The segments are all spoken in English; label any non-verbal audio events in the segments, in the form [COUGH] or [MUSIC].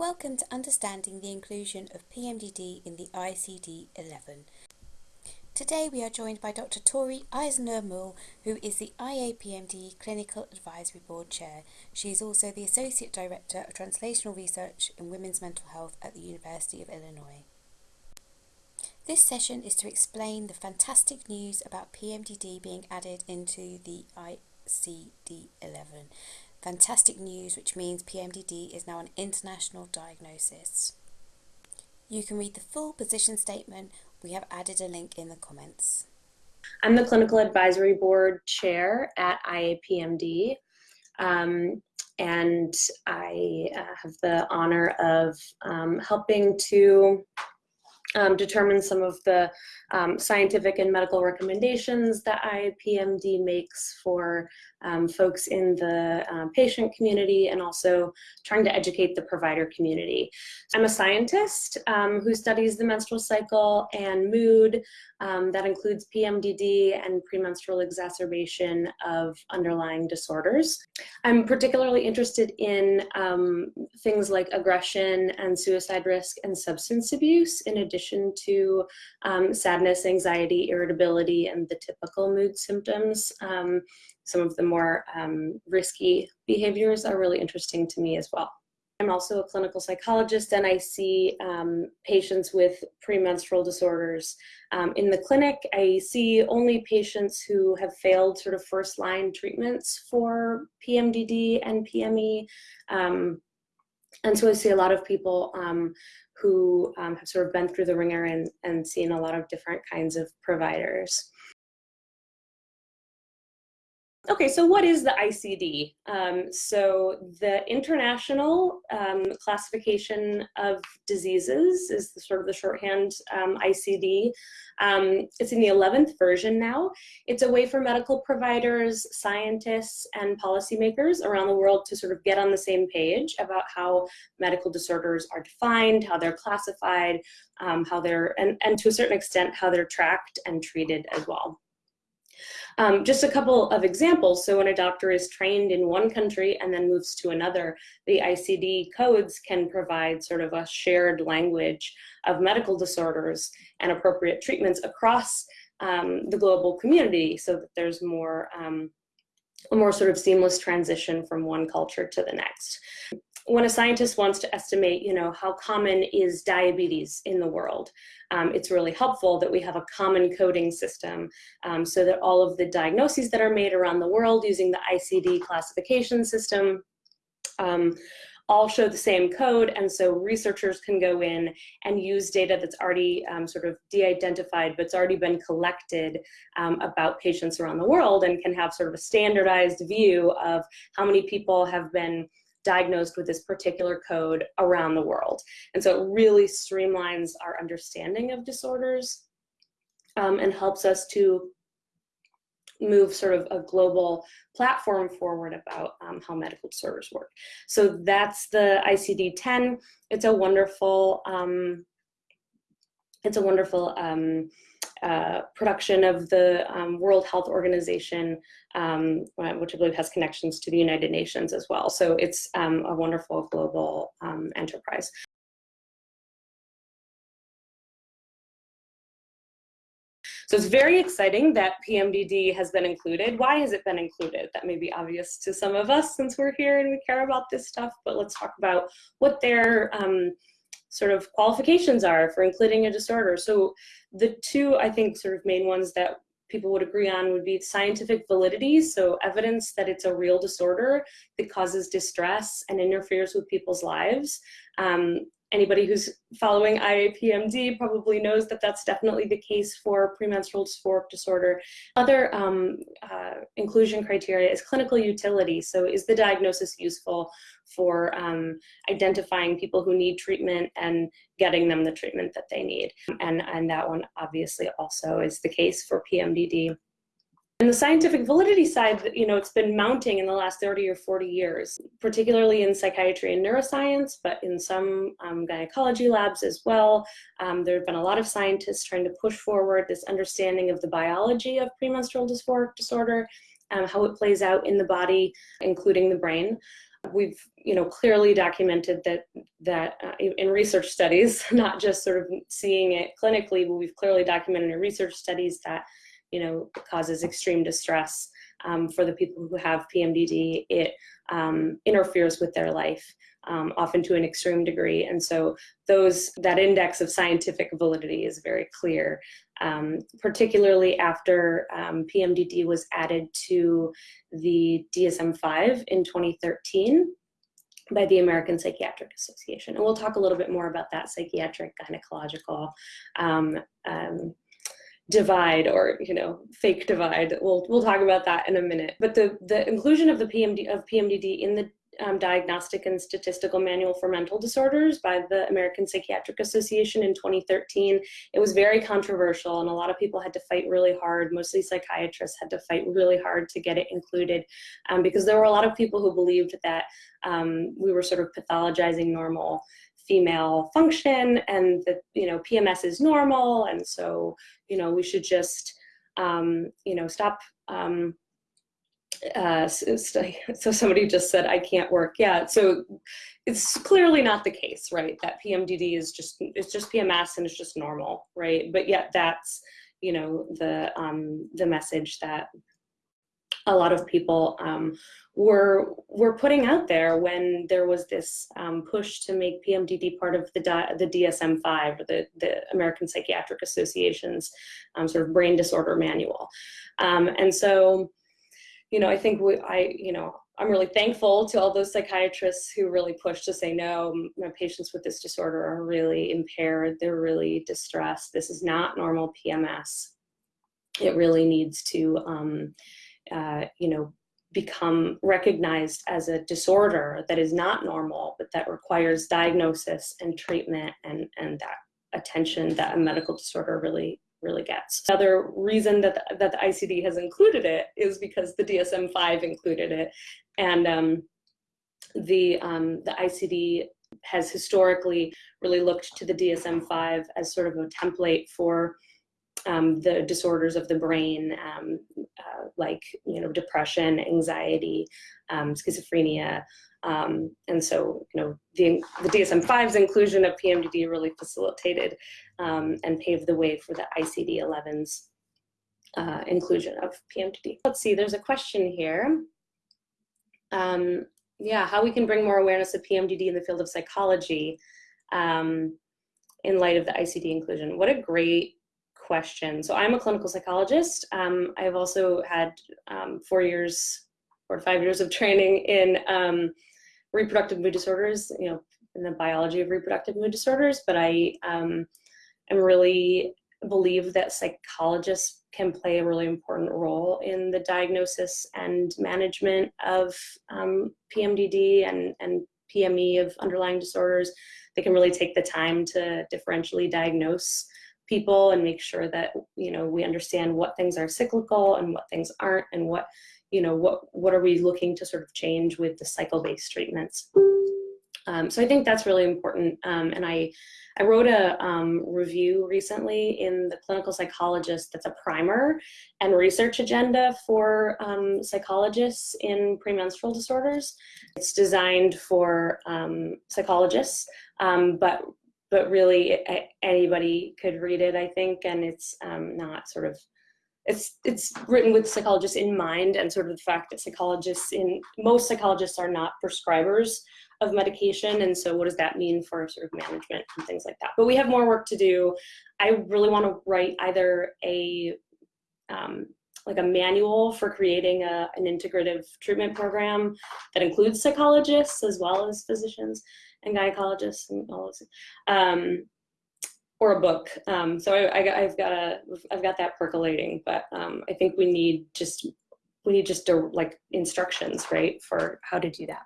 Welcome to Understanding the Inclusion of PMDD in the ICD-11. Today we are joined by Dr. Tory Eisenlohr-Moul, who is the IAPMD Clinical Advisory Board Chair. She is also the Associate Director of Translational Research in Women's Mental Health at the University of Illinois. This session is to explain the fantastic news about PMDD being added into the ICD-11 Fantastic news, which means PMDD is now an international diagnosis. You can read the full position statement. We have added a link in the comments. I'm the Clinical Advisory Board Chair at IAPMD. Um, and I uh, have the honor of um, helping to um, determine some of the um, scientific and medical recommendations that IAPMD makes for um, folks in the um, patient community and also trying to educate the provider community. I'm a scientist um, who studies the menstrual cycle and mood. Um, that includes PMDD and premenstrual exacerbation of underlying disorders. I'm particularly interested in um, things like aggression and suicide risk and substance abuse in addition to sadness, anxiety, irritability, and the typical mood symptoms some of the more um, risky behaviors are really interesting to me as well. I'm also a clinical psychologist and I see um, patients with premenstrual disorders. Um, in the clinic, I see only patients who have failed sort of first line treatments for PMDD and PME. Um, and so I see a lot of people um, who um, have sort of been through the wringer and, and seen a lot of different kinds of providers. Okay, so what is the ICD? Um, so the International um, Classification of Diseases is the, sort of the shorthand um, ICD. Um, it's in the 11th version now. It's a way for medical providers, scientists, and policymakers around the world to sort of get on the same page about how medical disorders are defined, how they're classified, um, how they're, and, and to a certain extent, how they're tracked and treated as well. Um, just a couple of examples. So when a doctor is trained in one country and then moves to another, the ICD codes can provide sort of a shared language of medical disorders and appropriate treatments across um, the global community so that there's more um, a more sort of seamless transition from one culture to the next when a scientist wants to estimate, you know, how common is diabetes in the world, um, it's really helpful that we have a common coding system um, so that all of the diagnoses that are made around the world using the ICD classification system um, all show the same code and so researchers can go in and use data that's already um, sort of de-identified but it's already been collected um, about patients around the world and can have sort of a standardized view of how many people have been diagnosed with this particular code around the world. And so it really streamlines our understanding of disorders um, and helps us to move sort of a global platform forward about um, how medical disorders work. So that's the ICD-10. It's a wonderful, um, it's a wonderful um, uh, production of the um, World Health Organization, um, which I believe has connections to the United Nations as well. So it's um, a wonderful global um, enterprise. So it's very exciting that PMDD has been included. Why has it been included? That may be obvious to some of us since we're here and we care about this stuff, but let's talk about what their um, sort of qualifications are for including a disorder. So the two, I think, sort of main ones that people would agree on would be scientific validity, so evidence that it's a real disorder that causes distress and interferes with people's lives, um, anybody who's following IAPMD probably knows that that's definitely the case for premenstrual dysphoric disorder. Other um, uh, inclusion criteria is clinical utility. So is the diagnosis useful for um, identifying people who need treatment and getting them the treatment that they need? And, and that one obviously also is the case for PMDD. And the scientific validity side, you know, it's been mounting in the last 30 or 40 years, particularly in psychiatry and neuroscience, but in some um, gynecology labs as well. Um, there have been a lot of scientists trying to push forward this understanding of the biology of premenstrual dysphoric disorder, um, how it plays out in the body, including the brain. We've, you know, clearly documented that that uh, in research studies, [LAUGHS] not just sort of seeing it clinically, but we've clearly documented in research studies that, you know, causes extreme distress um, for the people who have PMDD. It um, interferes with their life um, often to an extreme degree. And so those that index of scientific validity is very clear, um, particularly after um, PMDD was added to the DSM-5 in 2013 by the American Psychiatric Association. And we'll talk a little bit more about that psychiatric gynecological um, um, divide or you know fake divide we'll we'll talk about that in a minute but the the inclusion of the pmd of pmdd in the um, Diagnostic and Statistical Manual for Mental Disorders by the American Psychiatric Association in 2013. It was very controversial and a lot of people had to fight really hard, mostly psychiatrists had to fight really hard to get it included um, because there were a lot of people who believed that um, we were sort of pathologizing normal female function and that, you know, PMS is normal and so, you know, we should just, um, you know, stop um, uh, [LAUGHS] so somebody just said, I can't work. Yeah, so it's clearly not the case, right? That PMDD is just, it's just PMS and it's just normal, right? But yet that's, you know, the, um, the message that a lot of people um, were were putting out there when there was this um, push to make PMDD part of the the DSM-5 or the the American Psychiatric Association's um, sort of brain disorder manual, um, and so you know, I think we, I, you know, I'm really thankful to all those psychiatrists who really pushed to say, no, my patients with this disorder are really impaired. They're really distressed. This is not normal PMS. It really needs to, um, uh, you know, become recognized as a disorder that is not normal, but that requires diagnosis and treatment and, and that attention that a medical disorder really really gets. Another reason that the, that the ICD has included it is because the DSM-5 included it. And um, the, um, the ICD has historically really looked to the DSM-5 as sort of a template for um, the disorders of the brain, um, uh, like you know depression, anxiety, um, schizophrenia, um, and so, you know, the, the DSM-5's inclusion of PMDD really facilitated um, and paved the way for the ICD-11's uh, inclusion of PMDD. Let's see, there's a question here. Um, yeah, how we can bring more awareness of PMDD in the field of psychology in light of the ICD inclusion. What a great question. So I'm a clinical psychologist. Um, I've also had um, four years or five years of training in um, reproductive mood disorders, you know, in the biology of reproductive mood disorders, but I um, am really believe that psychologists can play a really important role in the diagnosis and management of um, PMDD and, and PME of underlying disorders. They can really take the time to differentially diagnose people and make sure that you know we understand what things are cyclical and what things aren't and what you know, what, what are we looking to sort of change with the cycle-based treatments? Um, so I think that's really important. Um, and I, I wrote a um, review recently in the Clinical Psychologist that's a primer and research agenda for um, psychologists in premenstrual disorders. It's designed for um, psychologists, um, but but really anybody could read it, I think, and it's not sort of it's it's written with psychologists in mind and sort of the fact that psychologists in most psychologists are not prescribers of medication and so what does that mean for sort of management and things like that? But we have more work to do. I really want to write either a um, like a manual for creating a, an integrative treatment program that includes psychologists as well as physicians and gynecologists and all those um, or a book. Um, so I, have got a, I've got that percolating, but um, I think we need just, we need just to, like instructions, right, for how to do that.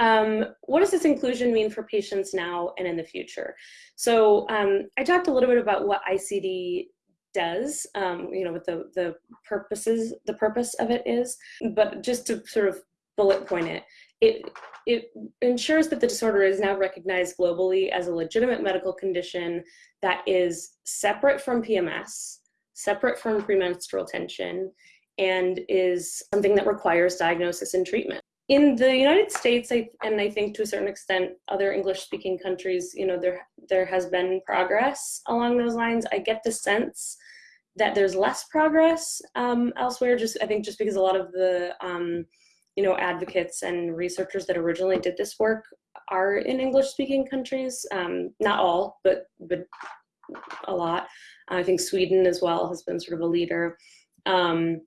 Um, what does this inclusion mean for patients now and in the future? So um, I talked a little bit about what ICD does, um, you know, what the, the purposes, the purpose of it is, but just to sort of bullet point it, it, it ensures that the disorder is now recognized globally as a legitimate medical condition that is separate from PMS, separate from premenstrual tension, and is something that requires diagnosis and treatment. in the United States, I, and I think to a certain extent, other English-speaking countries, you know, there there has been progress along those lines. I get the sense that there's less progress um, elsewhere. Just I think just because a lot of the um, you know advocates and researchers that originally did this work are in English-speaking countries. Um, not all, but but a lot. I think Sweden as well has been sort of a leader. Um,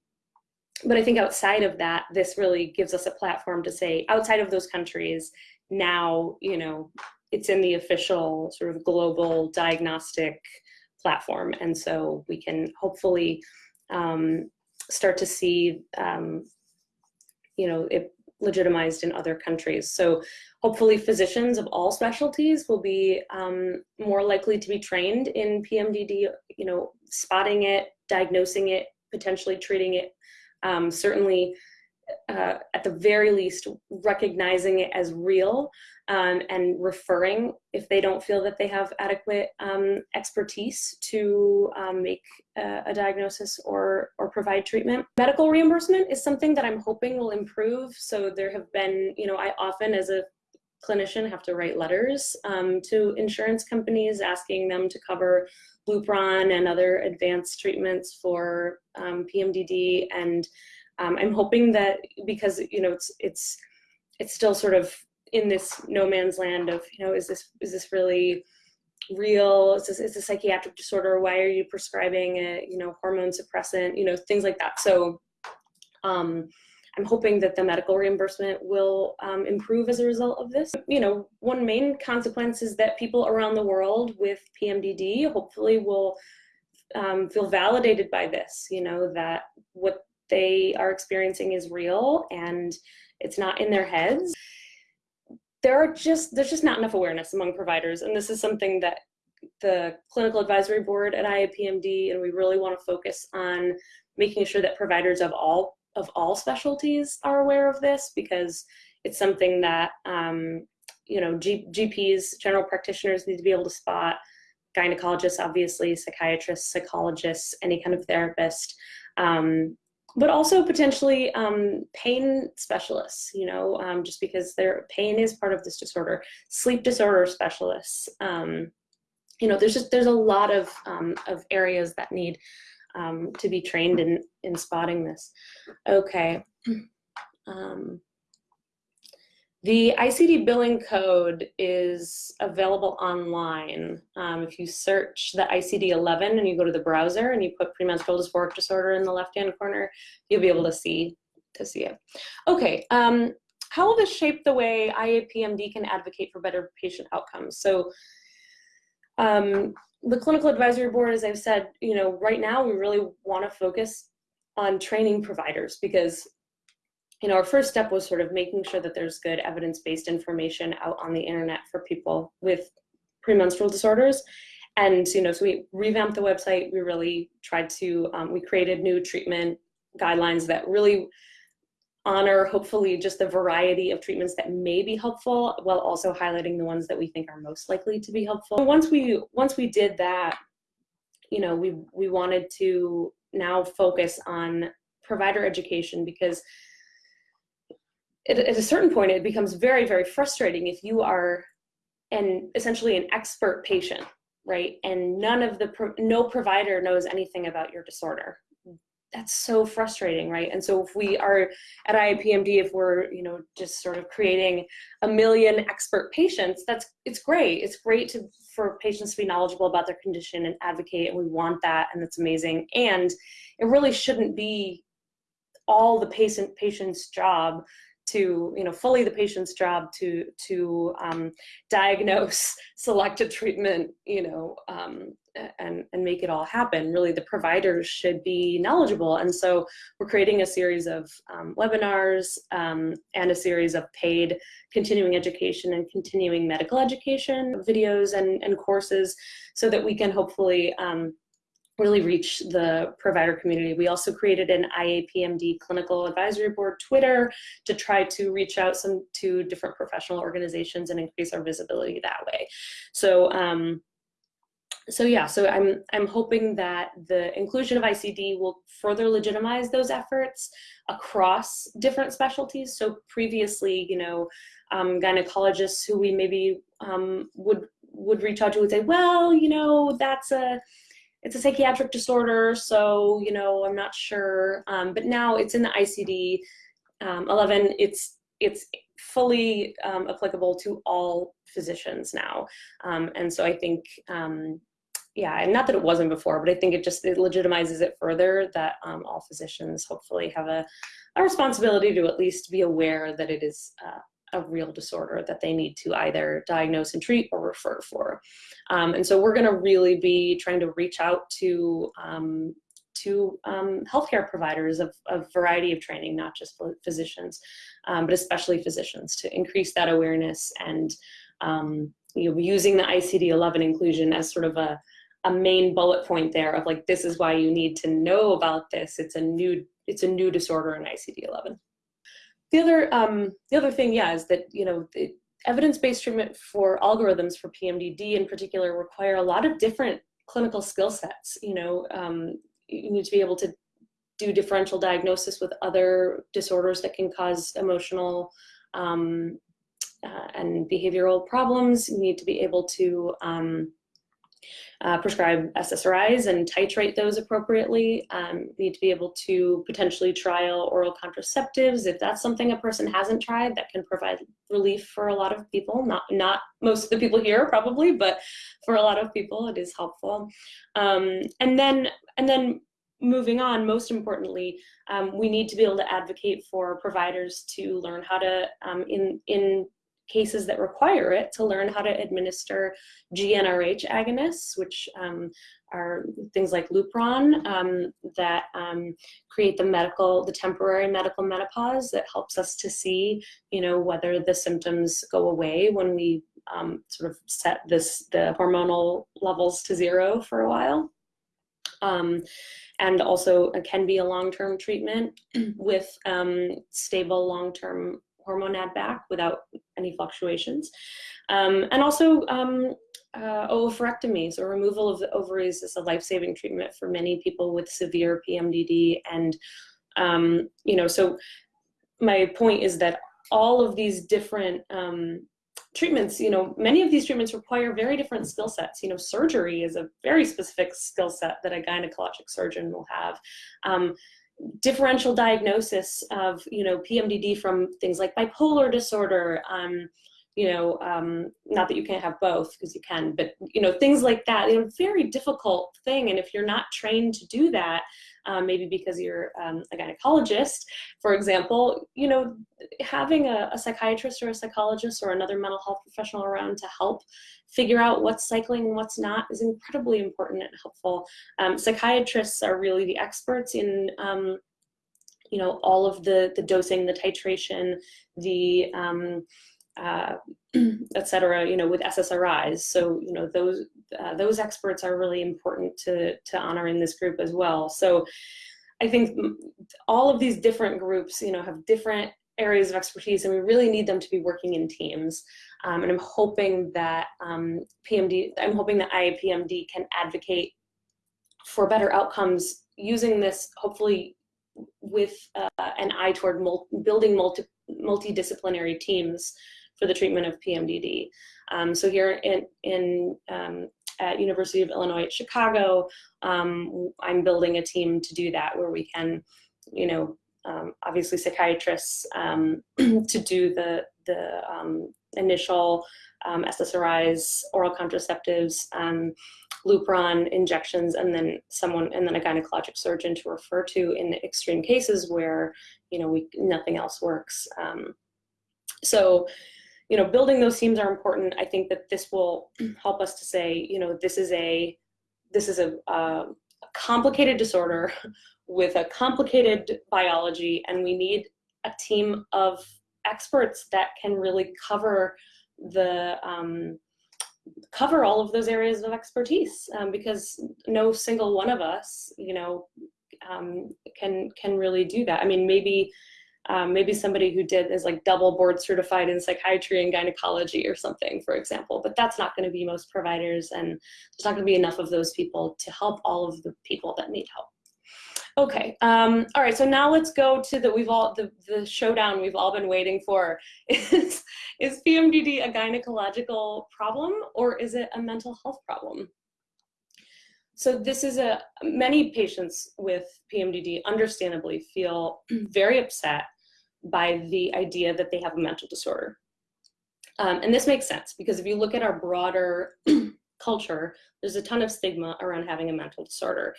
but I think outside of that, this really gives us a platform to say, outside of those countries, now, you know, it's in the official sort of global diagnostic platform. And so we can hopefully um, start to see, um, you know, it legitimized in other countries. So hopefully physicians of all specialties will be um, more likely to be trained in PMDD, you know, spotting it, diagnosing it, potentially treating it um, certainly uh, at the very least recognizing it as real um, and referring if they don't feel that they have adequate um, expertise to um, make a, a, diagnosis or, or provide treatment. Medical reimbursement is something that I'm hoping will improve. So there have been, you know, I often as a clinician have to write letters um, to insurance companies asking them to cover Lupron and other advanced treatments for um, PMDD. And um, I'm hoping that because, you know, it's, it's, it's still sort of in this no man's land of, you know, is this, is this really real? Is this, is a psychiatric disorder? Why are you prescribing a, you know, hormone suppressant, you know, things like that. So, um, I'm hoping that the medical reimbursement will um, improve as a result of this. You know, one main consequence is that people around the world with PMDD hopefully will um, feel validated by this, you know, that what they are experiencing is real and it's not in their heads. There are just, there's just not enough awareness among providers. And this is something that the clinical advisory board at IAPMD, and we really want to focus on making sure that providers of all of all specialties are aware of this because it's something that um, you know G GPs, general practitioners need to be able to spot. Gynecologists, obviously, psychiatrists, psychologists, any kind of therapist, um, but also potentially um, pain specialists. You know, um, just because their pain is part of this disorder, sleep disorder specialists. Um, you know, there's just there's a lot of um, of areas that need um, to be trained in, in spotting this. Okay. [CLEARS THROAT] Um, the ICD billing code is available online. Um, if you search the ICD-11 and you go to the browser and you put premenstrual dysphoric disorder in the left-hand corner, you'll be able to see to see it. Okay, um, how will this shape the way IAPMD can advocate for better patient outcomes? So um, the clinical advisory board, as I've said, you know, right now we really want to focus on training providers because, you know, our first step was sort of making sure that there's good evidence-based information out on the internet for people with premenstrual disorders. And, you know, so we revamped the website. We really tried to, um, we created new treatment guidelines that really honor hopefully just the variety of treatments that may be helpful while also highlighting the ones that we think are most likely to be helpful. Once we once we did that, you know, we we wanted to now focus on provider education because at, at a certain point it becomes very very frustrating if you are an essentially an expert patient right and none of the no provider knows anything about your disorder that's so frustrating, right? And so if we are at IAPMD, if we're, you know, just sort of creating a million expert patients, that's, it's great. It's great to, for patients to be knowledgeable about their condition and advocate, and we want that, and that's amazing. And it really shouldn't be all the patient patient's job to you know fully the patient's job to to um, diagnose [LAUGHS] select a treatment you know um, and and make it all happen. Really the providers should be knowledgeable. And so we're creating a series of um, webinars um, and a series of paid continuing education and continuing medical education videos and, and courses so that we can hopefully um, really reach the provider community. We also created an IAPMD clinical advisory board Twitter to try to reach out some to different professional organizations and increase our visibility that way. So um, so yeah, so I'm I'm hoping that the inclusion of ICD will further legitimize those efforts across different specialties. So previously, you know, um, gynecologists who we maybe um, would would reach out to would say, well, you know, that's a it's a psychiatric disorder, so you know, I'm not sure. Um, but now it's in the ICD um, 11. It's it's fully um, applicable to all physicians now, um, and so I think yeah, and not that it wasn't before, but I think it just it legitimizes it further that um, all physicians hopefully have a, a responsibility to at least be aware that it is uh, a real disorder that they need to either diagnose and treat or refer for. Um, and so we're going to really be trying to reach out to um, to um, healthcare providers of a variety of training, not just physicians, um, but especially physicians, to increase that awareness and um, you know using the ICD-11 inclusion as sort of a a main bullet point there of like this is why you need to know about this. It's a new it's a new disorder in ICD-11. The other um, the other thing, yeah, is that you know evidence-based treatment for algorithms for PMDD in particular require a lot of different clinical skill sets. You know, um, you need to be able to do differential diagnosis with other disorders that can cause emotional um, uh, and behavioral problems. You need to be able to um, uh, prescribe SSRIs and titrate those appropriately. Um, need to be able to potentially trial oral contraceptives if that's something a person hasn't tried that can provide relief for a lot of people. Not not most of the people here probably, but for a lot of people it is helpful. Um, and then and then moving on, most importantly, um, we need to be able to advocate for providers to learn how to, um, in, in cases that require it to learn how to administer GnRH agonists, which um, are things like Lupron um, that um, create the medical, the temporary medical menopause that helps us to see, you know, whether the symptoms go away when we um, sort of set this the hormonal levels to zero for a while. Um, and also can be a long-term treatment [CLEARS THROAT] with um, stable long-term hormone add back without any fluctuations. Um, and also um, uh, oophorectomy, so removal of the ovaries is a life-saving treatment for many people with severe PMDD. And, um, you know, so my point is that all of these different um, treatments, you know, many of these treatments require very different skill sets. You know, surgery is a very specific skill set that a gynecologic surgeon will have. Differential diagnosis of you know PMDD from things like bipolar disorder. Um, you know, um, not that you can't have both because you can, but you know things like that. You know, very difficult thing, and if you're not trained to do that, um, maybe because you're um, a gynecologist, for example, you know, having a, a, psychiatrist or a psychologist or another mental health professional around to help figure out what's cycling and what's not is incredibly important and helpful. Um, psychiatrists are really the experts in um, you know, all of the, the dosing, the titration, the, um, uh, [CLEARS THROAT] et cetera, you know, with SSRIs. So, you know, those, uh, those experts are really important to, to honor in this group as well. So I think all of these different groups, you know, have different areas of expertise and we really need them to be working in teams. Um, and I'm hoping that um, PMD, I'm hoping that IAPMD can advocate for better outcomes using this hopefully with uh, an eye toward mul building multi multidisciplinary teams for the treatment of PMDD. Um, so here in, in um, at University of Illinois at Chicago, um, I'm building a team to do that where we can, you know, um, obviously psychiatrists um, [CLEARS THROAT] to do the, the um, initial SSRIs, oral contraceptives, Lupron injections, and then someone, and then a gynecologic surgeon to refer to in extreme cases where, you know, we nothing else works. so you know, building those teams are important. I think that this will help us to say, you know, this is a this is a, a complicated disorder [LAUGHS] with a complicated biology, and we need a team of experts that can really cover the um, cover all of those areas of expertise um, because no single one of us, you know, um, can can really do that. I mean, maybe um, maybe somebody who did is like double board certified in psychiatry and gynecology or something, for example. But that's not going to be most providers, and there's not going to be enough of those people to help all of the people that need help. Okay, um, all right, so now let's go to the, we've all, the, the showdown we've all been waiting for. [LAUGHS] Is, is PMDD a gynecological problem or is it a mental health problem? So this is a, many patients with PMDD understandably feel [CLEARS THROAT] very upset by the idea that they have a mental disorder. Um, and this makes sense because if you look at our broader [CLEARS THROAT] culture, there's a ton of stigma around having a mental disorder.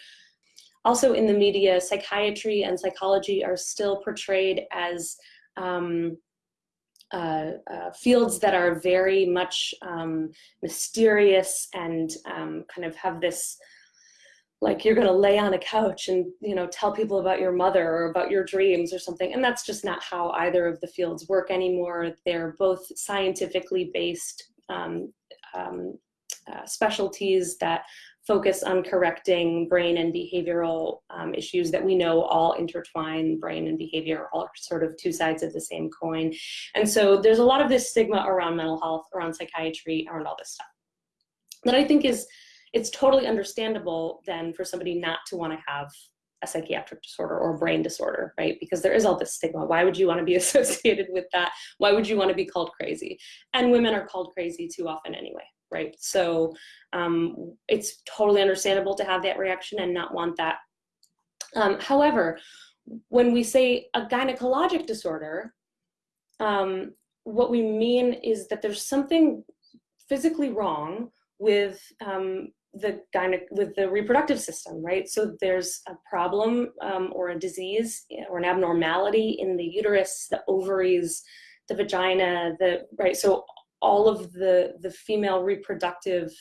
Also in the media, psychiatry and psychology are still portrayed as um, uh, uh, fields that are very much um, mysterious and um, kind of have this like you're going to lay on a couch and you know tell people about your mother or about your dreams or something and that's just not how either of the fields work anymore. They're both scientifically based um, um, uh, specialties that focus on correcting brain and behavioral um, issues that we know all intertwine brain and behavior all sort of two sides of the same coin. And so there's a lot of this stigma around mental health around psychiatry around all this stuff. That i think is it's totally understandable then for somebody not to want to have a psychiatric disorder or brain disorder, right? Because there is all this stigma. Why would you want to be [LAUGHS] associated with that? Why would you want to be called crazy? And women are called crazy too often anyway, right? So um, it's totally understandable to have that reaction and not want that. Um, however, when we say a gynecologic disorder, um, what we mean is that there's something physically wrong with um, the gyne with the reproductive system, right? So there's a problem um, or a disease or an abnormality in the uterus, the ovaries, the vagina, the right. So all of the the female reproductive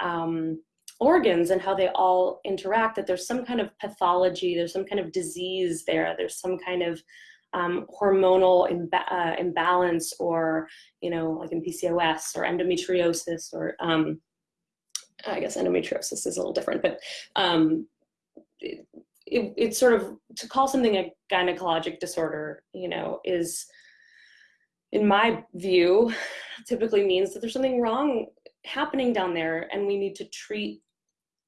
um, organs and how they all interact. That there's some kind of pathology, there's some kind of disease there. There's some kind of um, hormonal uh, imbalance, or you know, like in PCOS or endometriosis, or um, I guess endometriosis is a little different, but um, it, it, it's sort of to call something a gynecologic disorder, you know, is in my view, typically means that there's something wrong happening down there and we need to treat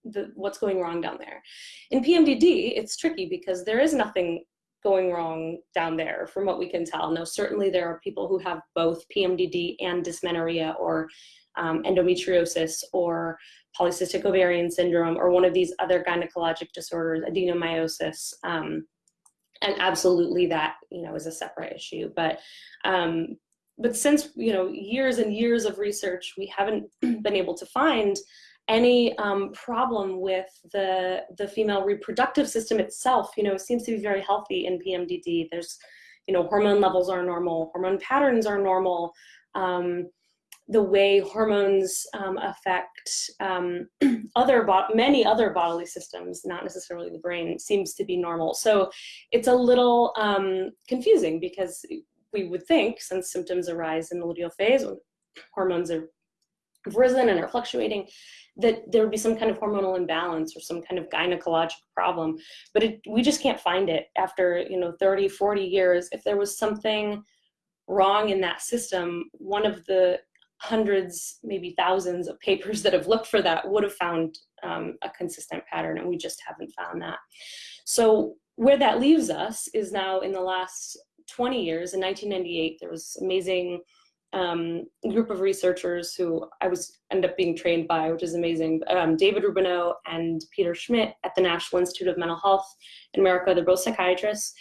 the, what's going wrong down there. In PMDD, it's tricky because there is nothing going wrong down there from what we can tell. Now, certainly there are people who have both PMDD and dysmenorrhea or um, endometriosis or polycystic ovarian syndrome or one of these other gynecologic disorders, adenomyosis. Um, and absolutely that, you know, is a separate issue. But, um, but since, you know, years and years of research, we haven't [CLEARS THROAT] been able to find any um, problem with the, the female reproductive system itself, you know, seems to be very healthy in PMDD. There's, you know, hormone levels are normal, hormone patterns are normal. Um, the way hormones um, affect um, [CLEARS THROAT] other many other bodily systems, not necessarily the brain, seems to be normal. So it's a little um, confusing because we would think, since symptoms arise in the luteal phase, when hormones are risen and are fluctuating, that there would be some kind of hormonal imbalance or some kind of gynecologic problem. But it, we just can't find it after you know 30, 40 years. If there was something wrong in that system, one of the hundreds, maybe thousands of papers that have looked for that would have found um, a consistent pattern and we just haven't found that. So where that leaves us is now in the last 20 years, in 1998, there was amazing um, group of researchers who I was end up being trained by, which is amazing. Um, David Rubinow and Peter Schmidt at the National Institute of Mental Health in America. They're both psychiatrists.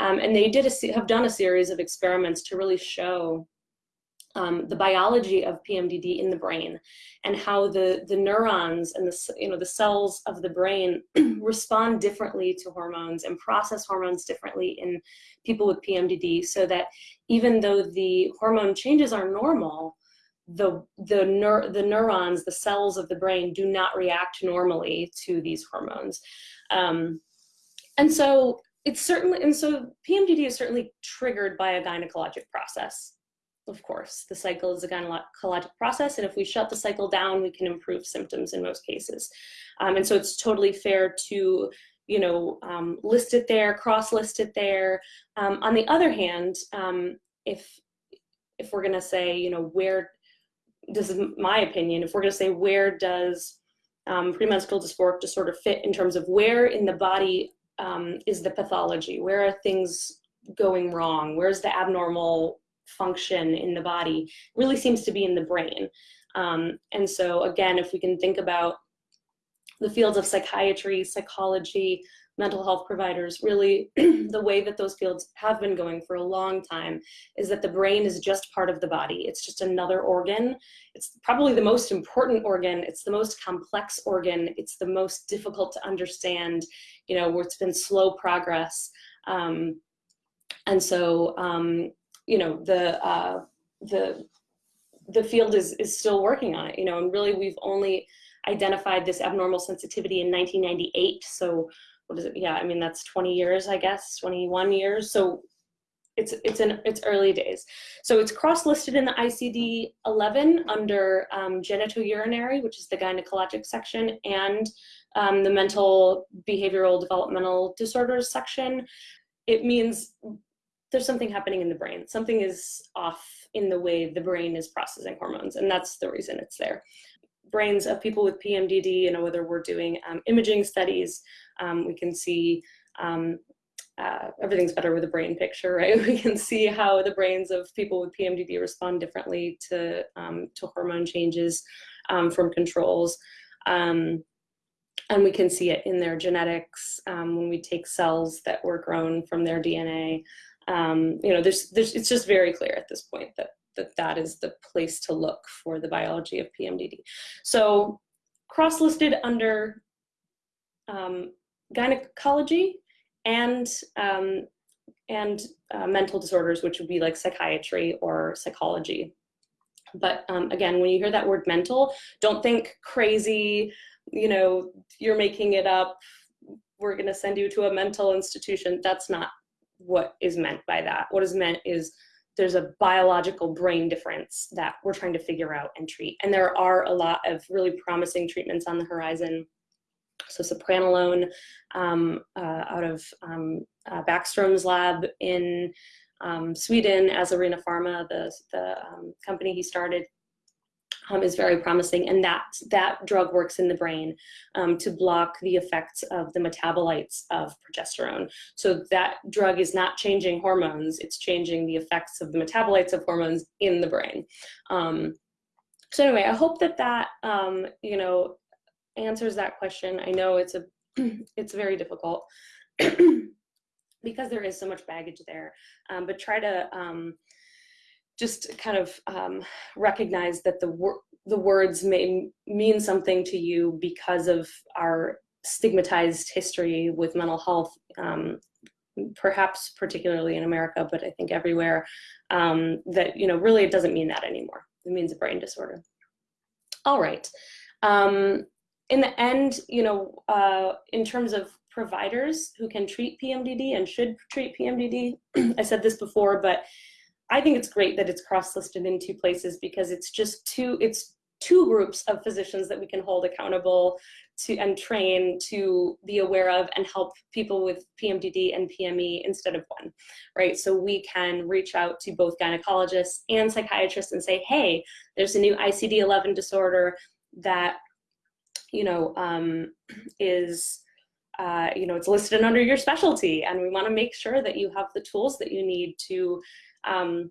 Um, and they did a, have done a series of experiments to really show um, the biology of PMDD in the brain and how the, the neurons and the, you know, the cells of the brain [CLEARS THROAT] respond differently to hormones and process hormones differently in people with PMDD so that even though the hormone changes are normal, the, the, neur the neurons, the cells of the brain do not react normally to these hormones. Um, and so it's certainly, and so PMDD is certainly triggered by a gynecologic process of course. The cycle is a gynecologic process, and if we shut the cycle down, we can improve symptoms in most cases. Um, and so it's totally fair to you know, um, list it there, cross list it there. Um, on the other hand, um, if if we're going to say, you know, where this is my opinion, if we're going to say where does um, premenstrual dysphoric disorder fit in terms of where in the body um, is the pathology, where are things going wrong, where's the abnormal function in the body, really seems to be in the brain. Um, and so again, if we can think about the fields of psychiatry, psychology, mental health providers, really [CLEARS THROAT] the way that those fields have been going for a long time is that the brain is just part of the body. It's just another organ. It's probably the most important organ. It's the most complex organ. It's the most difficult to understand, you know, where it's been slow progress. Um, and so, um, you know, the, uh, the, the field is, is still working on it, you know, and really we've only identified this abnormal sensitivity in 1998. So what is it? Yeah, I mean, that's 20 years, I guess, 21 years. So it's it's in its early days. So it's cross-listed in the ICD-11 under um, genitourinary, which is the gynecologic section, and um, the mental behavioral developmental disorders section. It means there's something happening in the brain. Something is off in the way the brain is processing hormones, and that's the reason it's there brains of people with PMDD, you know, whether we're doing um, imaging studies, um, we can see um, uh, everything's better with a brain picture, [LAUGHS] right? We can see how the brains of people with PMDD respond differently to, um, to hormone changes um, from controls. Um, and we can see it in their genetics when we take cells that were grown from their DNA. You know, there's, there's, it's just very clear at this point that that that is the place to look for the biology of PMDD. So cross-listed under um, gynecology and um, and uh, mental disorders, which would be like psychiatry or psychology. But um, again, when you hear that word mental, don't think crazy, you know, you're making it up, we're gonna send you to a mental institution. That's not what is meant by that. What is meant is there's a biological brain difference that we're trying to figure out and treat. And there are a lot of really promising treatments on the horizon. So sepranolone um, uh, out of um, uh, Backstrom's lab in um, Sweden Asarina Pharma, the, the um, company he started, um, is very promising and that, that drug works in the brain um, to block the effects of the metabolites of progesterone. So that drug is not changing hormones, it's changing the effects of the metabolites of hormones in the brain. Um, so anyway, I hope that that, um, you know, answers that question. I know it's a, [CLEARS THROAT] it's very difficult [CLEARS THROAT] because there is so much baggage there, um, but try to, um, just kind of um, recognize that the, wor the words may mean something to you because of our stigmatized history with mental health, um, perhaps particularly in America, but I think everywhere, um, that, you know, really it doesn't mean that anymore. It means a brain disorder. All right. Um, in the end, you know, uh, in terms of providers who can treat PMDD and should treat PMDD, [CLEARS THROAT] I said this before, but I think it's great that it's cross-listed in two places because it's just two, it's two groups of physicians that we can hold accountable to and train to be aware of and help people with PMDD and PME instead of one, right? So we can reach out to both gynecologists and psychiatrists and say, hey, there's a new ICD-11 disorder that, you know, um, is uh, you know, it's listed under your specialty and we wanna make sure that you have the tools that you need to um,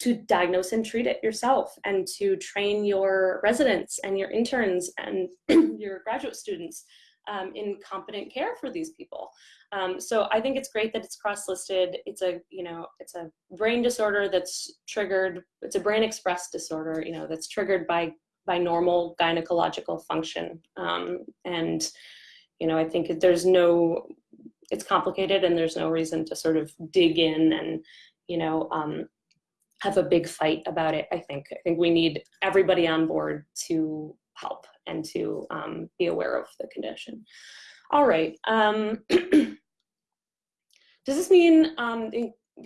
to diagnose and treat it yourself and to train your residents and your interns and [CLEARS THROAT] your graduate students um, in competent care for these people. Um, so I think it's great that it's cross-listed. It's a, you know, it's a brain disorder that's triggered, it's a brain express disorder, you know, that's triggered by, by normal gynecological function. Um, and, you know, I think there's no, it's complicated and there's no reason to sort of dig in and, you know, um, have a big fight about it, I think. I think we need everybody on board to help and to um, be aware of the condition. All right. Um, [CLEARS THROAT] does this mean um,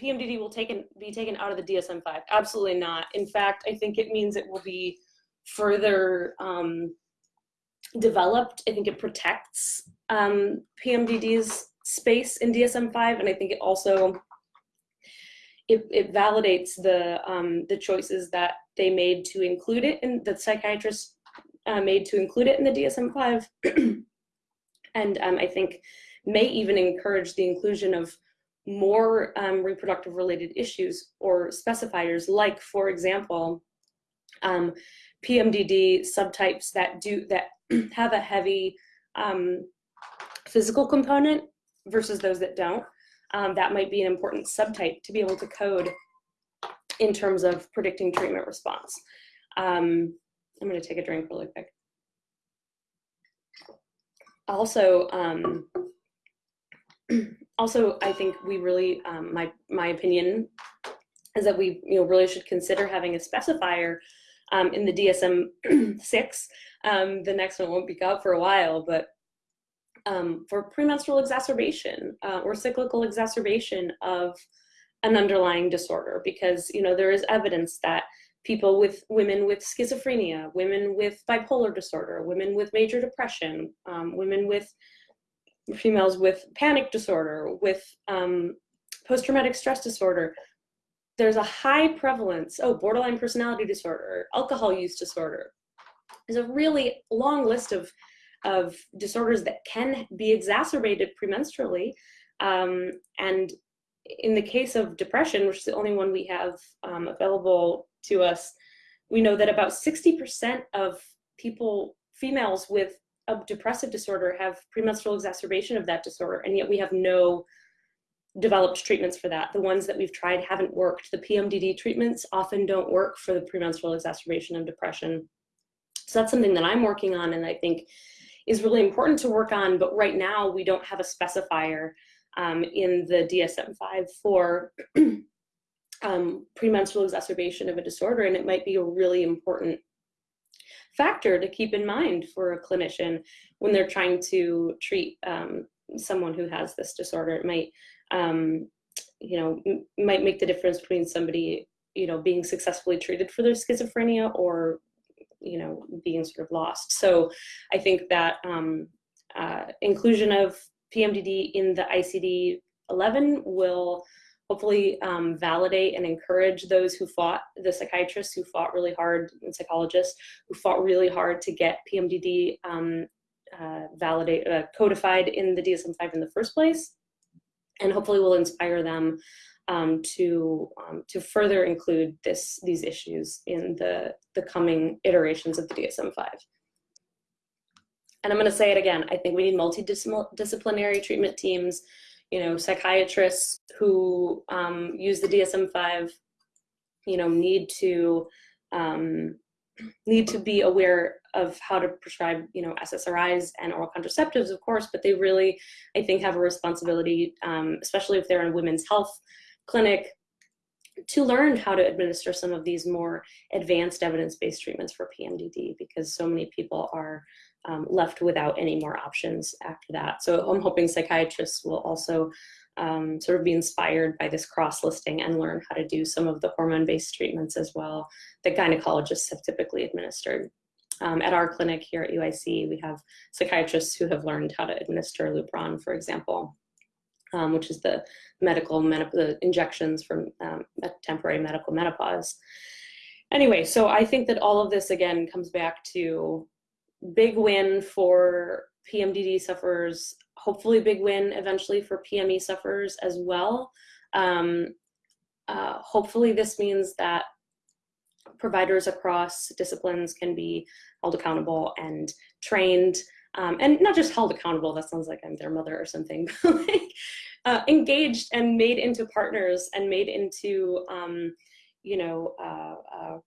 PMDD will taken, be taken out of the DSM-5? Absolutely not. In fact, I think it means it will be further um, developed. I think it protects um, PMDD's space in DSM-5, and I think it also it, it validates the um, the choices that they made to include it in the psychiatrists uh, made to include it in the DSM-5, [CLEARS THROAT] and um, I think may even encourage the inclusion of more um, reproductive related issues or specifiers, like for example, um, PMDD subtypes that do that [CLEARS THROAT] have a heavy um, physical component versus those that don't. Um, that might be an important subtype to be able to code in terms of predicting treatment response. Um, I'm going to take a drink really quick. Also, um, [CLEARS THROAT] also, I think we really, um, my my opinion is that we you know really should consider having a specifier um, in the DSM six. Um, the next one won't be out for a while, but um, for premenstrual exacerbation uh, or cyclical exacerbation of an underlying disorder, because you know there is evidence that people with women with schizophrenia, women with bipolar disorder, women with major depression, um, women with females with panic disorder, with um, post-traumatic stress disorder, there's a high prevalence, oh, borderline personality disorder, alcohol use disorder. There's a really long list of, of disorders that can be exacerbated premenstrually. Um, and in the case of depression, which is the only one we have um, available to us, we know that about 60% of people, females with a depressive disorder have premenstrual exacerbation of that disorder, and yet we have no developed treatments for that. The ones that we've tried haven't worked. The PMDD treatments often don't work for the premenstrual exacerbation of depression. So that's something that I'm working on and I think is really important to work on, but right now we don't have a specifier um, in the DSM-5 for [CLEARS THROAT] um, premenstrual exacerbation of a disorder, and it might be a really important factor to keep in mind for a clinician when they're trying to treat um, someone who has this disorder. It might, um, you know, might make the difference between somebody, you know, being successfully treated for their schizophrenia or, you know, being sort of lost. So I think that um, uh, inclusion of PMDD in the ICD-11 will hopefully um, validate and encourage those who fought, the psychiatrists who fought really hard, and psychologists who fought really hard to get PMDD um, uh, validate, uh, codified in the DSM-5 in the first place. And hopefully will inspire them um, to, um, to further include this, these issues in the, the coming iterations of the DSM-5. And I'm gonna say it again, I think we need multidisciplinary treatment teams you know, psychiatrists who um, use the DSM-5, you know, need to um, need to be aware of how to prescribe, you know, SSRIs and oral contraceptives, of course, but they really, I think, have a responsibility, um, especially if they're in women's health clinic, to learn how to administer some of these more advanced evidence-based treatments for PMDD because so many people are um, left without any more options after that. So I'm hoping psychiatrists will also um, sort of be inspired by this cross-listing and learn how to do some of the hormone-based treatments as well that gynecologists have typically administered. Um, at our clinic here at UIC, we have psychiatrists who have learned how to administer Lupron, for example, um, which is the medical the injections for um, temporary medical menopause. Anyway, so I think that all of this again comes back to big win for PMDD sufferers, hopefully big win eventually for PME sufferers as well. Um, uh, hopefully this means that providers across disciplines can be held accountable and trained um, and not just held accountable, that sounds like I'm their mother or something, [LAUGHS] like uh, engaged and made into partners and made into, um, you know, uh, uh,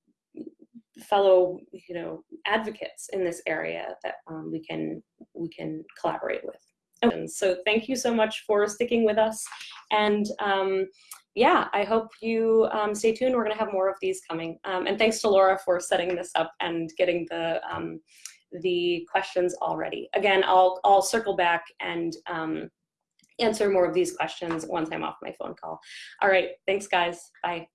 fellow, you know, advocates in this area that um, we can we can collaborate with. And so thank you so much for sticking with us. And um, yeah, I hope you um, stay tuned. We're going to have more of these coming. Um, and thanks to Laura for setting this up and getting the um, the questions already. Again, I'll I'll circle back and um, answer more of these questions once I'm off my phone call. All right, thanks guys. Bye.